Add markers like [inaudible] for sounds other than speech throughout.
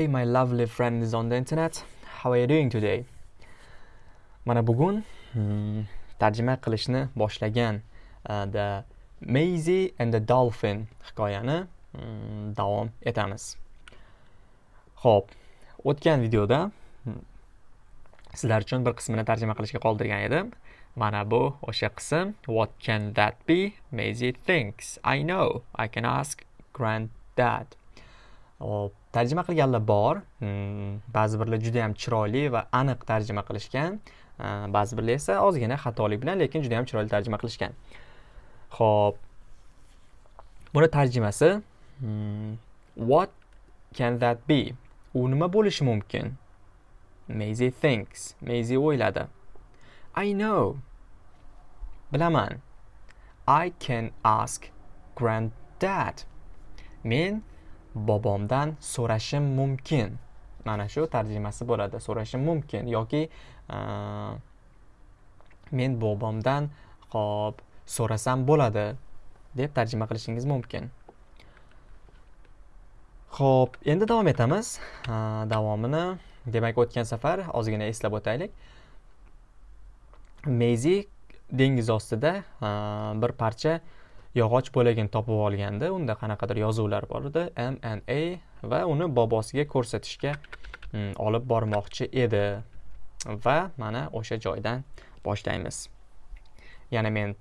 Hey my lovely friends on the internet. How are you doing today? Mana bugun hmm, tarjima qilishni boshlagan uh, The Maisie and the Dolphin hikoyani hmm, davom etamiz. Xo'p, o'tgan videoda hmm, sizlar uchun bir qismini tarjima qilishga qoldirgan edim. Mana bu o'sha qism. What can that be? Maisie thinks. I know. I can ask granddad. Hop, tarjima qilganlar bor. Hmm, ba'zi birlar juda yam chiroyli va aniq tarjima qilishgan. Ba'zi birlar esa ozgina xatolik bilan lekin juda yam chiroyli tarjima qilishgan. Ho'p buni tarjimasi hmm, what can that be? U nima bo'lishi mumkin? Maisie thinks. Maisie o'yladi. I know. Bilaman. I can ask granddad. Men bobomdan so'rashim mumkin. Mana shu tarjimasi bo'ladi. So'rashim mumkin yoki e, men bobomdan hop so'rasam bo'ladi deb tarjima qilishingiz mumkin. Ho'p endi davom etamiz. E, davomini demak o'tgan safar ozgina eslab o'taylik. Meyzi dengiz ostida e, bir parcha yog'och bo'lagini topib olganda unda qanaqadir yozuvlar bor edi. M and a va uni bobosiga ko'rsatishga mm, olib bormoqchi edi. Va mana o'sha joydan boshlaymiz. Yana men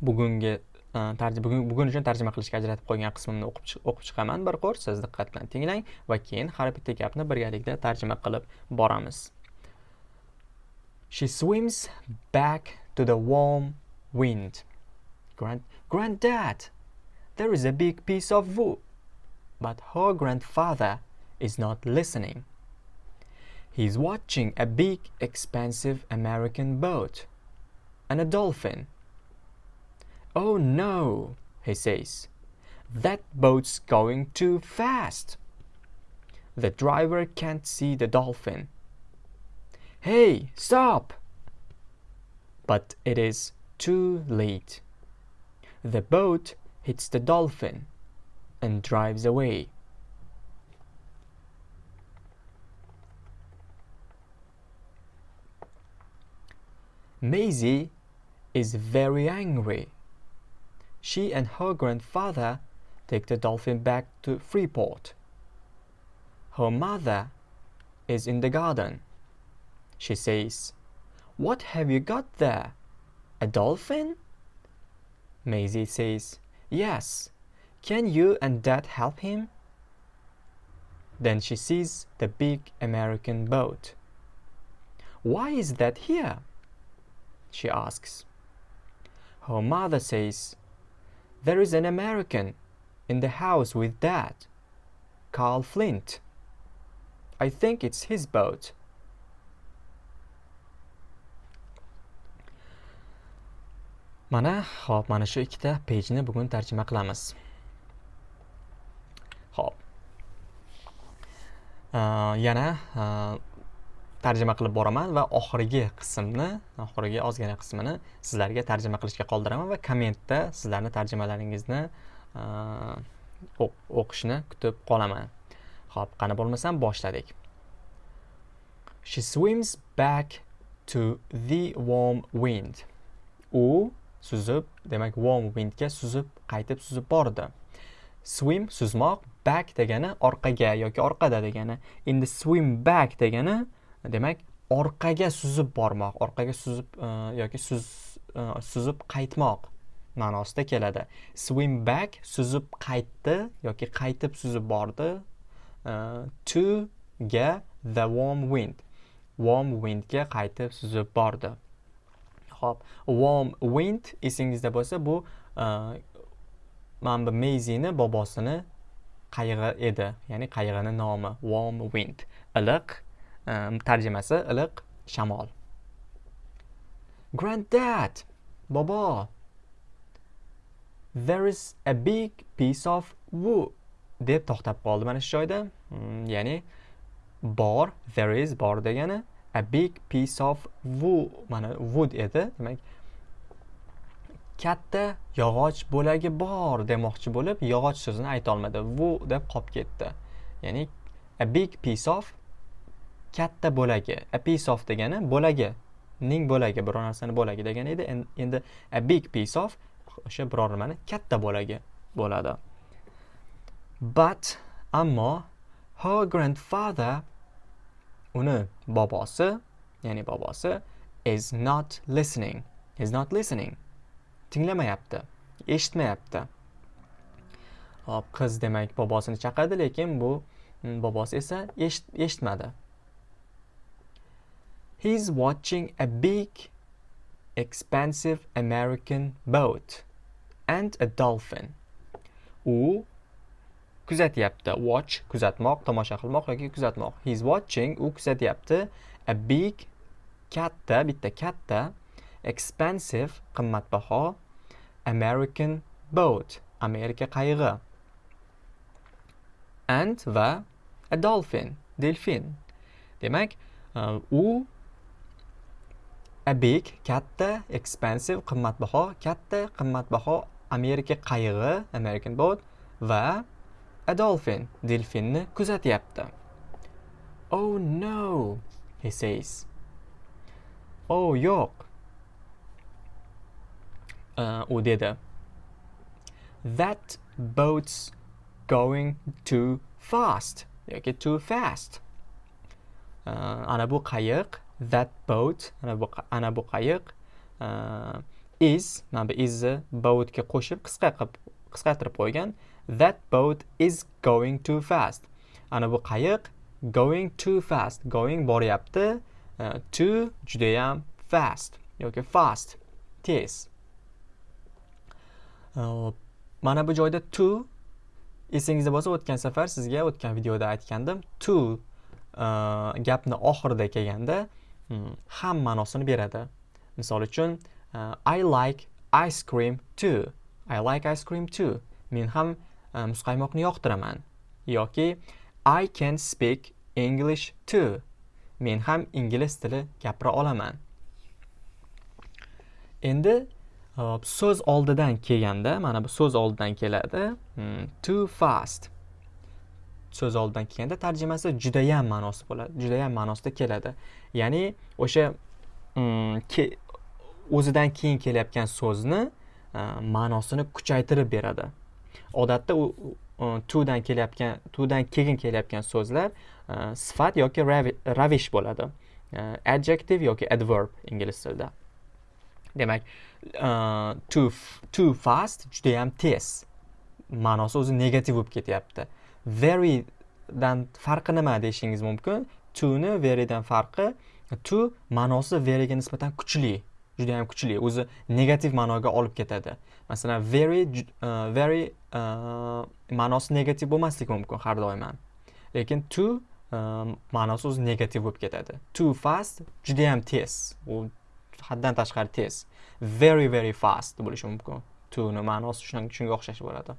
bugungi e, bugun bugun uchun tarjima qilishga ajratib qo'ygan qismimni o'qib chiqaman. Bir qo'r siz diqqat bilan tinglang va keyin har bitta gapni birgalikda tarjima qilib boramiz. She swims back to the warm wind. Grand Granddad, there is a big piece of wood. But her grandfather is not listening. He's watching a big, expensive American boat and a dolphin. Oh no, he says. That boat's going too fast. The driver can't see the dolphin. Hey, stop! But it is too late. The boat hits the dolphin and drives away. Maisie is very angry. She and her grandfather take the dolphin back to Freeport. Her mother is in the garden. She says, What have you got there? A dolphin? Maisie says, Yes. Can you and Dad help him? Then she sees the big American boat. Why is that here? She asks. Her mother says, There is an American in the house with Dad, Carl Flint. I think it's his boat. Mana hop mana shu ikkita pejni bugun tarjima qilamiz. Ho'p yana e, tarjima qilib boraman va oxirgi qismni oxirgi ozgina qismini sizlarga tarjima qilishga qoldiraman va kommentda sizlarni tarjimalaringizni e, o'qishni kutib qolaman. Ho'p qani bo'lmasam boshladik. She swims back to the warm wind. U suzib demak warm windga suzib qaytib suzib bordi. Swim suzmoq back degani orqaga yoki orqada degani. Endi swim back degani demak orqaga suzib bormoq orqaga suzib uh, yoki suz, uh, suzib qaytmoq ma'nosida keladi. Swim back suzib qaytdi yoki qaytib suzib bordi uh, to ga the warm wind. Warm windga qaytib suzib bordi. Hop, warm wind esingizda bo'lsa bu e, mana bu Meizini bobosini qayig'i edi. Ya'ni qayig'ini nomi warm wind. Iliq e, tarjimasi iliq shamol. Granddad bobo. There is a big piece of wood deb to'xtab qoldi mana shu joyda. Hmm, ya'ni bor there is bor degani a big piece of wood mana wood edi demak katta yog'och bo'lagi bor demoqchi bo'lib yog'och so'zini aytolmadi vu deb qolib ketdi. Ya'ni a big piece of katta bo'lagi. A piece of degani bo'lagi. Ning bo'lagi biror narsani bo'lagi degani edi. Endi a big piece of o'sha biror nimani? Katta bo'lagi bo'ladi. But ammo her grandfather uni bobosi ya'ni bobosi is not listening is not listening. Tinglamayapti eshitmayapti. Hop qiz demak bobosini chaqirdi lekin bu mm, bobosi esa eshitmadi. He's watching a big, expensive American boat and a dolphin. U kuzatyapti. Watch kuzatmoq, tomosha qilmoq yoki kuzatmoq. He's watching u kuzatyapti a big katta, bitta katta expensive qimmatbaho American boat, Amerika qayig'i. And va a dolphin, delfin. Demak, uh, u a big katta expensive qimmatbaho katta qimmatbaho amerika qayig'i american boat va a dolphin delfinni kuzatyapti. Oh no he says. Oh yo'q. Uh, u dedi. That boat's going too fast yoki too fast. Uh, ana bu qayiq that boat ana bu ana bu qayiq uh, is mana bu isni boatga qo'shib qisqa qilib qisqartirib qo'ygan that boat is going too fast. Ana bu qayiq going too fast going boryapti e, uh, too judayam fast yoki fast tez. Uh, mana bu joyda to esingizda bo'lsa o'tgan safar sizga o'tgan videoda aytgandim to uh, gapni oxirida kelganda Hmm, ham ma'nosini beradi. Misol uchun i like ice cream too. I like ice cream too. Men ham E, muzqaymoqni yoqtiraman. Yoki i can speak english too. Men ham ingliz tili gapira olaman. Endi e, so'z oldidan kelganda mana bu so'z oldidan keladi. Hmm, too fast. So'z oldidan kelganda tarjimasi judayam ma'nosi bo'ladi judayam ma'nosida keladi. Ya'ni o'sha hmm, o'zidan keyin kelayotgan so'zni e, ma'nosini kuchaytirib beradi. Odatda u todan kelayotgan todan keyin kelayotgan so'zlar e, sifat yoki ravish bo'ladi. E, adjective yoki adverb ingliz tilida. Demak e, too, too fast judayam tez. Ma'nosi o'zi negativ bo'lib ketyapti. Verydan farqi nima deyishingiz mumkin? Toni verydan farqi to ma'nosi veryga nisbatan kuchli judayam kuchli. O'zi negativ ma'noga olib ketadi. Masalan very uh, very uh, ma'nosi negativ bo'lmasligi mumkin har doim ham lekin to uh, ma'nosi o'zi negativ bo'lib ketadi too fast juda yam tez u haddan tashqari tez very very fast bo'lishi mumkin toni ma'nosi shunga o'xshash bo'ladi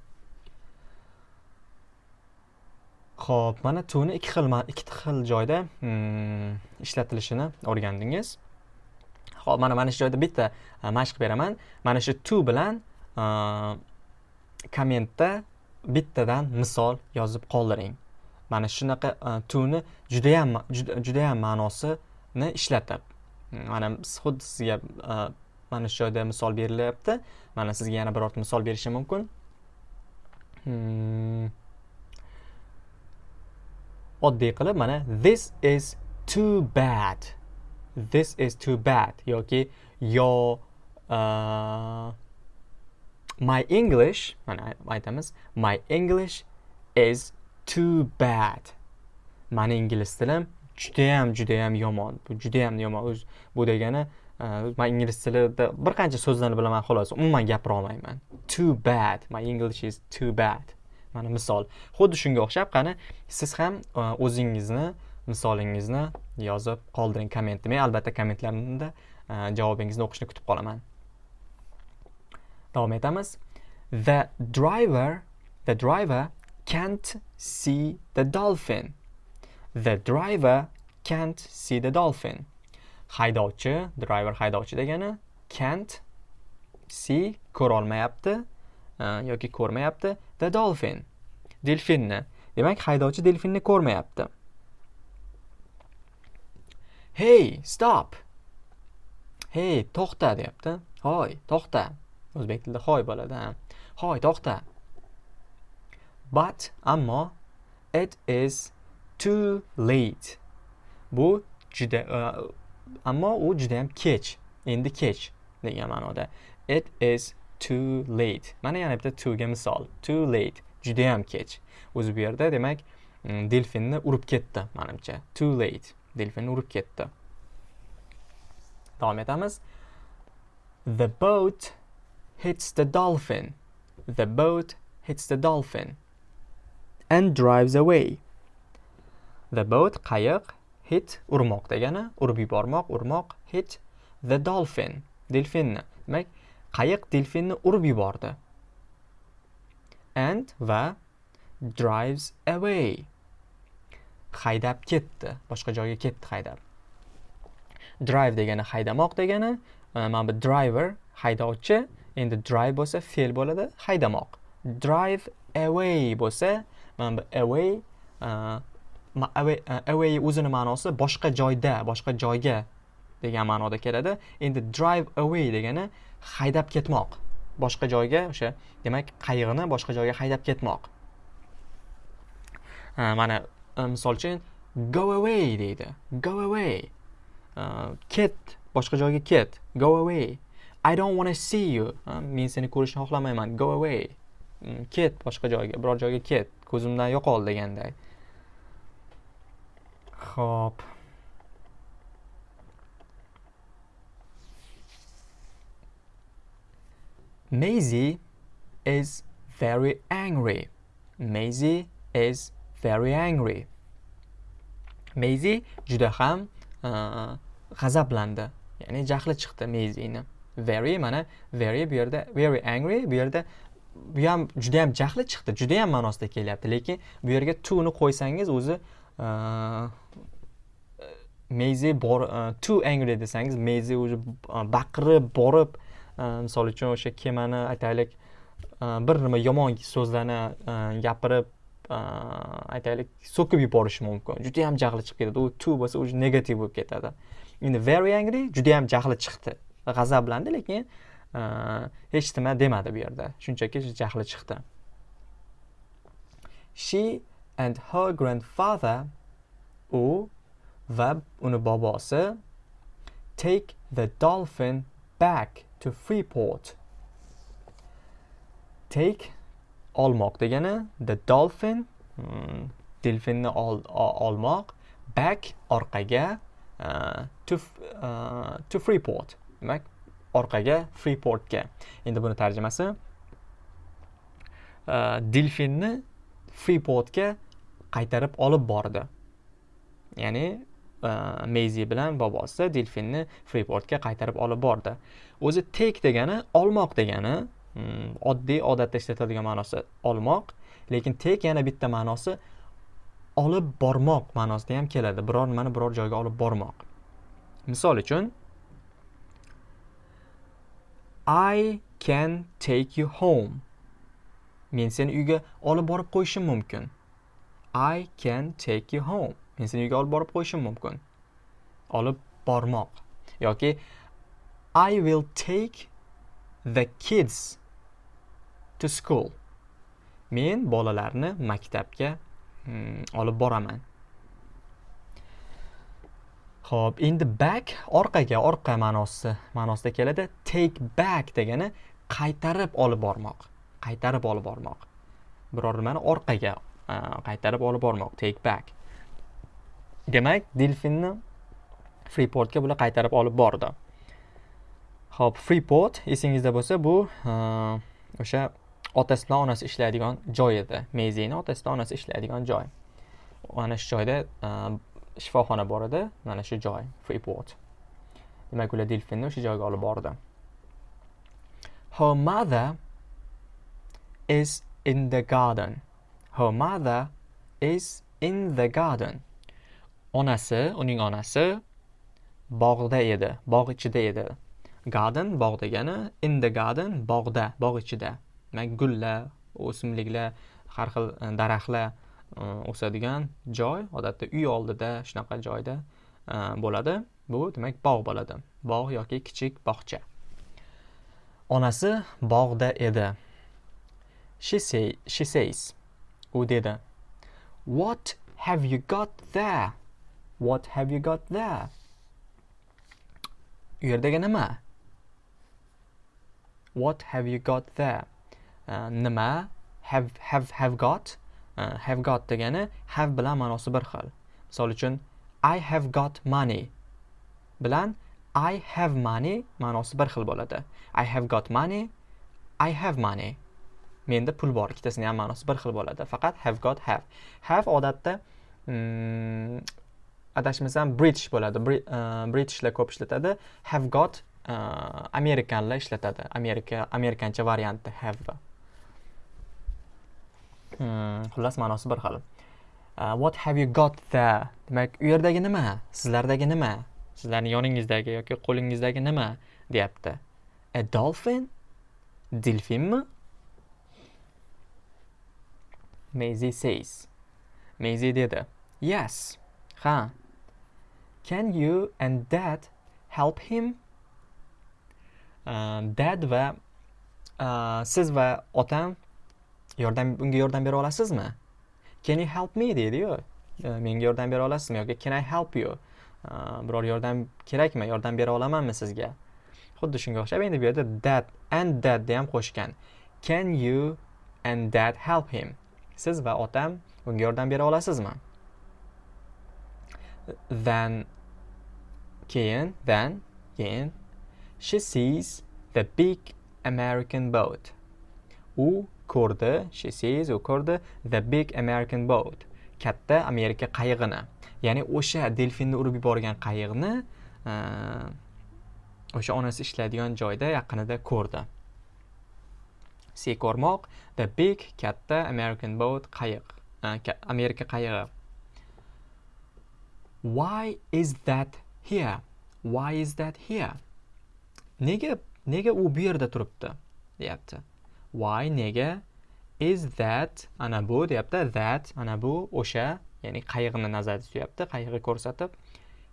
Xo'p, mana tuni ikki xil ikki xil joyda hmm, ishlatilishini o'rgandingiz. Xo'p, mana mana shu joyda bitta mashq beraman. Mana shu to bilan kommentda bittadan misol yozib qoldiring. Mana shunaqa tuni juda ham juda ham ma'nosini ishlatib. Mana xuddi sizga mana shu joyda misol berilyapti. Mana sizga yana birorta misol berishim mumkin. Hmm. oddiy qilib mana this is too bad this is too bad yoki yo uh, my english mana aytamiz my english is too bad. Mani ingliz tilim judayam judayam yomon. Bu judayam yomon. Bu degani e, man ingliz tilida bir qancha so'zlarni bilaman xolos. Umuman gapira olmayman too bad. My english is too bad. Mana misol. Xuddi shunga o'xshab qani siz ham e, o'zingizni misolingizni yozib qoldiring kommentda men albatta kommentlarda e, javobingizni o'qishni kutib qolaman. Davom etamiz. The driver the driver can't see the dolphin. The driver can't see the dolphin. Haydovchi driver haydovchi degani can't see ko'rolmayapti e, yoki ko'rmayapti the dolphin delfinni. Demak haydovchi delfinni ko'rmayapti. Hey stop! Hey to'xta deyapti. Hoy to'xta. O'zbek tilida hoy bo'ladi hoy to'xta. But ammo it is too late. Bu juda uh, ammo u juda ham kech. Endi kech degan ma'noda. It is too late. Mana yana bitta toga misol. Too late. Juda yam kech. O'zi bu yerda demak mm, delfinni urib ketdi manimcha. Too late. Delfinni urib ketdi. Davom etamiz. The boat hits the dolphin. The boat hits the dolphin and drives away. The boat qayiq hit urmoq degani urib yubormoq urmoq hit the dolphin delfinni. Demak qayiq delfinni urib yubordi. And va drives away. Haydab ketdi. Boshqa joyga ketdi haydab. Drive degani haydamoq degani mana bu driver haydovchi endi drive bo'lsa fe'l bo'ladi haydamoq. Drive away bo'lsa mana bu away e, e, away, o'zini ma'nosi boshqa joyda boshqa joyga degan ma'noda keladi. Endi drive away degani haydab ketmoq. Boshqa joyga o'sha demak qayig'ini boshqa joyga haydab ketmoq. E, mana misol uchun go away deydi. Go away. Ket boshqa joyga ket. Go away. I don't want to see you men seni ko'rishni xohlamayman go away mm, ket boshqa joyga biror joyga ket ko'zimdan yo'qol deganday ho'p Maisie is very angry. Maisie is very angry. Maisie juda ham g'azablandi. Ya'ni jahli chiqdi Maisieni. Very mana very bu yerda very angry bu yerda bu ham juda ham jahli chiqdi. Juda ham ma'nosida kelyapti, lekin bu yerga to ni qo'ysangiz o'zi uh, uh bor uh, too angry desangiz Maisie уже uh, baqirib borib misol uchun o'sha kemani aytaylik bir nima yomon so'zlarni gapirib aytaylik so'kib yuborishi mumkin. Juda yam jahli chiqib ketadi. U to bo'lsa уже negativ bo'lib ketadi. Endi very angry juda yam jahli chiqdi. G'azablandi lekin e, hech nima demadi bu yerda. Shunchaki jahli chiqdi. She and her grandfather u va uni bobosi take the dolphin back to Freeport. Take olmoq degani the dolphin hmm, delfinni olmoq back orqaga uh, to uh, to Freeport. Demak orqaga Freeportga endi buni tarjimasi e, delfinni Freeportga qaytarib olib bordi ya'ni e, Meyzi bilan bobosi delfinni Freeportga qaytarib olib bordi. O'zi take degani olmoq degani, hmm, oddiy odatda ishlatiladigan ma'nosi olmoq, lekin take yana bitta ma'nosi olib bormoq ma'nosida ham keladi. Biror nimani biror joyga olib bormoq. Misol uchun I can take you home. Men seni uyga olib borib qo'yishim mumkin. I can take you home. men seni uyga olib borib qo'yishim mumkin olib bormoq yoki i will take the kids to school men bolalarni maktabga hmm, olib boraman Xo'p, endi back orqaga, orqa ma'nosi ma'nosida keladi. Take back degani qaytarib olib bormoq. Qaytarib olib bormoq. Biror nimani orqaga qaytarib olib bormoq. Take back. demak delfinni Freeportga bular qaytarib olib bordi ho'p Freeport esingizda bo'lsa bu o'sha otasi bilan onasi ishlaydigan joy edi mezini otasi bilan onasi ishlaydigan joy mana shu joyda shifoxona bor edi mana shu joy freeport demak ular delfinni o'sha joyga olib bordi. Her mother is in the garden. Her mother is in the garden. Onasi uning onasi bog'da edi bog' ichida edi. Garden bog' degani in the garden bog'da bog' ichida. Demak gullar o'simliklar har xil e, daraxtlar Э, o'sadigan joy odatda uy oldida shunaqa joyda e, bo'ladi. Bu demak bog' bo'ladi. Bog' yoki kichik bog'cha. Onasi bog'da edi. She say she says u dedi what have you got there? What have you got there? U yerdagi nima? What have you got there? Uh, nima? Have have have got Э, have got degani have bilan ma'nosi bir xil misol uchun i have got money bilan I have money ma'nosi bir xil bo'ladi. I have got money, I have money. Menda pul bor, ikkitasini ham ma'nosi bir xil bo'ladi. Faqat have got have. Have odatda mm, adashmasam British bo'ladi. Britishlar e, ko'p ishlatadi. Have got e, uh, Amerikanlar ishlatadi. Amerika Amerikancha variantni have. Hmm, xullas ma'nosi bir xil. Uh, what have you got there? Demak, u yerdagi nima? Sizlardagi nima? sizlarni yoningizdagi yoki qo'lingizdagi nima? Deyapti. A dolphin? Delfinmi Maisie says. Maisie dedi. Yes. Ha. Can you and dad help him? Uh, dad va uh, siz va otam yordam unga yordam bera olasizmi? Can you help me? deydiyu e, menga yordam bera olasizmi yoki can i help you? E, biror yordam kerakmi? Yordam bera olamanmi sizga? Xuddi shunga o'xshab endi bu yerda that and thatni ham qo'shgan. Can you and that help him? Siz va otam unga yordam bera olasizmi? Then keyin then keyin she sees the big american boat. U ko'rdi she sees u ko'rdi the big american boat. Katta amerika qayig'ini ya'ni o'sha delfinni urib yuborgan qayiqni o'sha onasi ishlaydigan joyda yaqinida ko'rdi. See ko'rmoq the big katta american boat qayiq amerika qayig'i. Why is that here? Why is that here? Nega nega u bu yerda turibdi? deyapti. Why nega is that ana bu deyapti that ana bu o'sha ya'ni qayiqni nazarda tutyapti qayiqni ko'rsatib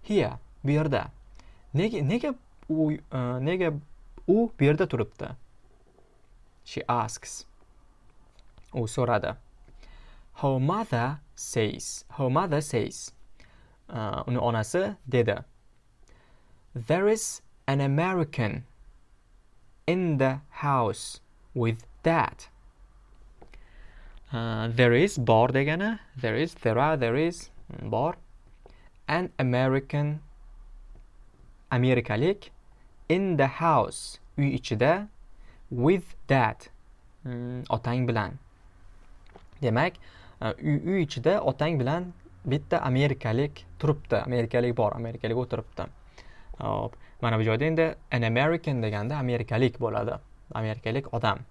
here bu yerda. Nega nega u e, nega u bu yerda turibdi? She asks. U so'radi. Her mother says her mother says uh, uni onasi dedi. There is an american in the house with that. Uh, there is bor degani there is there are there is bor. An American amerikalik in the house uy ichida with that mm, otang bilan. Demak uh, uy, uy ichida otang bilan bitta amerikalik turibdi. Amerikalik bor amerikalik o'tiribdi. Hop mana bu joyda endi an american deganda amerikalik bo'ladi. Amerikalik odam.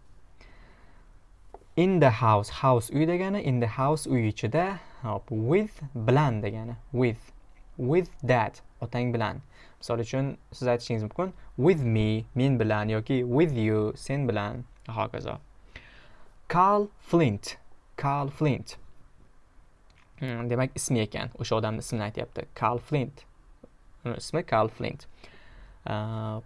In the house house uy degani in the house uy ichida hop with bilan degani with with that otang bilan. Misol uchun siz aytishingiz mumkin with me men bilan yoki with you sen bilan. Hokazo. Carl Flint Carl Flint. Hmm, demak ismi ekan o'sha odamni ismini aytyapti. Carl Flint. Ismi Carl Flint. Uh,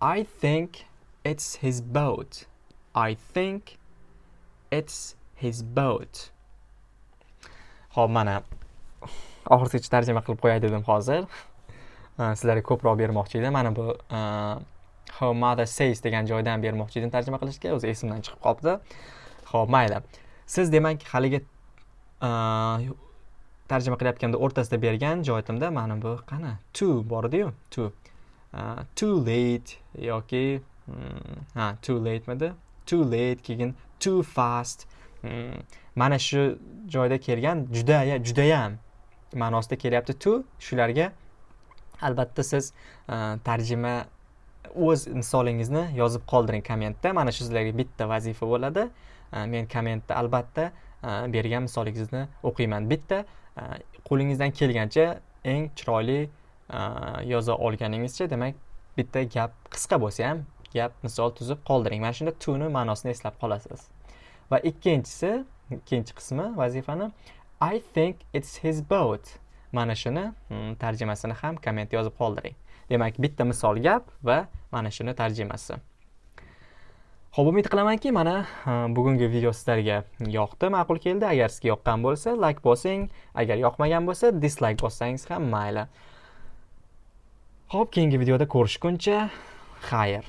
I think it's his boat. I think it's his boat. Xo'p, mana oxirgacha tarjima qilib qo'yay dedim hozir. [laughs] Sizlarga ko'proq bermoqchi edim. Mana bu Her mother says degan joydan bermoqchi edim tarjima qilishga, o'zi esimdan chiqib qolibdi. Xo'p, mayli. Siz demak haligi tarjima qilayotganda o'rtasida bergan joyimda mana bu qani? To bor edi-yu, to. Too late yoki hmm, ha, too late midi? Too late keyin too fast. Hmm. mana shu joyda kelgan juda judayam ma'nosida kelyapti. To shularga albatta siz e, tarjima o'z misolingizni yozib qoldiring kommentda. Mana shu sizlarga bitta vazifa bo'ladi. E, men kommentda albatta e, bergan misolingizni o'qiyman. Bitta qo'lingizdan kelgancha eng chiroyli yoza olganingizcha demak bitta gap qisqa bo'lsa ham gap misol tuzib qoldiring. Mana shunda tuni ma'nosini eslab qolasiz. Va ikkinchisi ikkinchi qismi vazifani i think it's his boat. Mana shuni hmm, tarjimasini ham komment yozib qoldiring. Demak bitta misol gap va mana shuni tarjimasi. Ho'p umid qilamanki mana bugungi video sizlarga yoqdi ma'qul keldi. Agar sizga yoqqan bo'lsa layk bosing. Agar yoqmagan bo'lsa dislayk bossangiz ham mayli. Ho'p keyingi videoda ko'rishguncha xayr.